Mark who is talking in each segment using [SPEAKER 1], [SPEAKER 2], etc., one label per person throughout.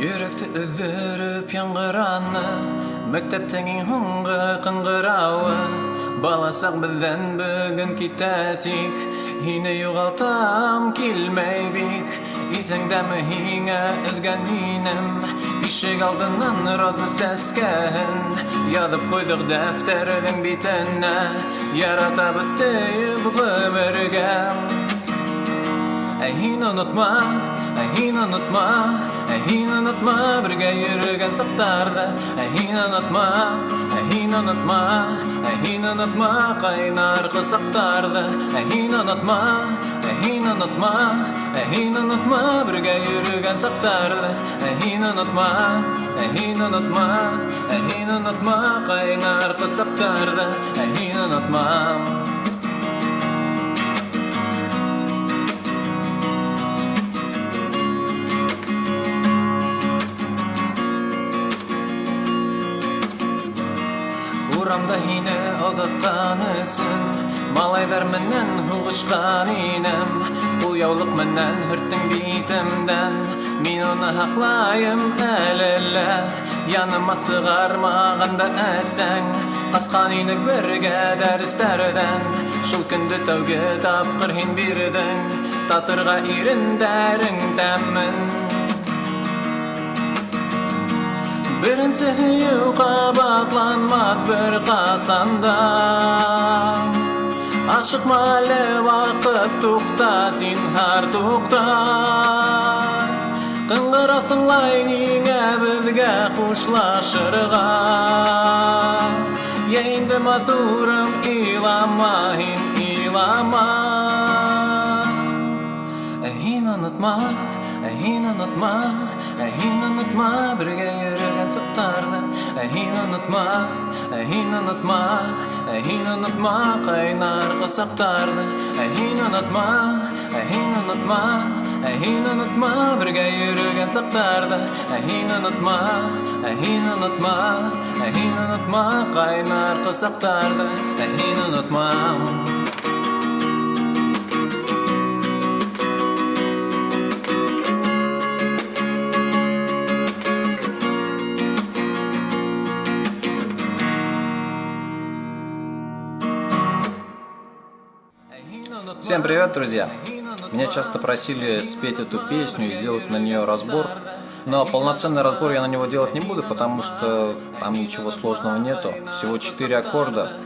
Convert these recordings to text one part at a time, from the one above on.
[SPEAKER 1] Йөрәкте өҙҙөрөп яңғыраны Мәктәптең иң һуңғы ҡыңғырауы Бала саҡ беҙҙән бөгөн китә тик Һине юғалтам килмәй бик Иҫеңдәме һиңә өҙгән инем Ишек алдынан роза сәскәһен Яҙып ҡуйҙыҡ дәфтәрҙең битенә Яратабыҙ тейеп ғүмергә Ә һин онотма, ә һин онотма Ә һин онотма бергә йөрөгән саҡтарҙы Ә һин онотма, ә һин онотма Ә һин онотма ҡайнар ҡосаҡтарҙы Ә һин онотма, ә һин онотма Ә һин онотма бергә йөрөгән саҡтарҙы Ә һин онотма, ә һин онотма Ә һин онотма ҡайнар ҡосаҡтарҙы Ә һин онотма Урамда һине оҙатҡан өсөн Малайҙар менән һуғышҡан инем Ул яулыҡ менән һөрттөң битемдән Мин уны һаҡлайым әле лә Яныма сығармағанда әсәң Ҡасҡан инек бергә дәрестәрҙән Шул көндө тәүге тапҡыр һин бирҙең Татырға ирендәрең тәмен Беренсе һөйөү ҡабатланмаҫ бер ҡасанда Ашыҡма әле ваҡыт туҡта, зинһар туҡта Ҡыңғырасыңлай ниңә беҙгә хушлашырға Йә инде матурым, илама һин, илама Ә һин онотма, ә һин онотма Ә һин онотма бергә йөрөгән саҡтарҙы Ә һин онотма, ә һин онотма Ә һин онотма ҡайнар ҡосаҡтарҙы Ә һин онотма, ә һин онотма Ә һин онотма бергә йөрөгән саҡтарҙы Ә һин онотма, ә һин онотма Ә һин онотма ҡайнар ҡосаҡтарҙы Ә һин онотма Всем привет, друзья! Меня часто просили спеть эту песню и сделать на нее разбор. Но полноценный разбор я на него делать не буду, потому что там ничего сложного нету. Всего 4 аккорда.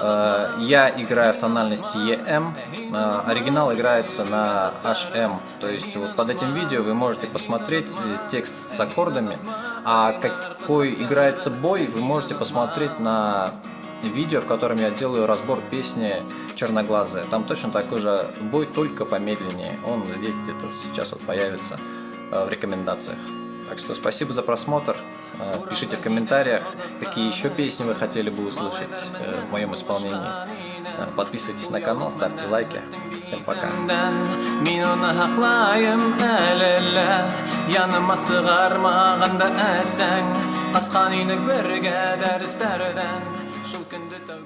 [SPEAKER 1] Э, я играю в тональности EM, э, оригинал играется на HM. То есть вот под этим видео вы можете посмотреть э, текст с аккордами, а какой играется бой, вы можете посмотреть на видео, в котором я делаю разбор песни «Черноглазая». Там точно такой же бой, только помедленнее. Он здесь где-то сейчас вот появится э, в рекомендациях. Так что спасибо за просмотр. Э, пишите в комментариях, какие еще песни вы хотели бы услышать э, в моем исполнении. Подписывайтесь на канал, ставьте лайки. Всем пока. Inək bərgə dəristərdən Şevkinde tav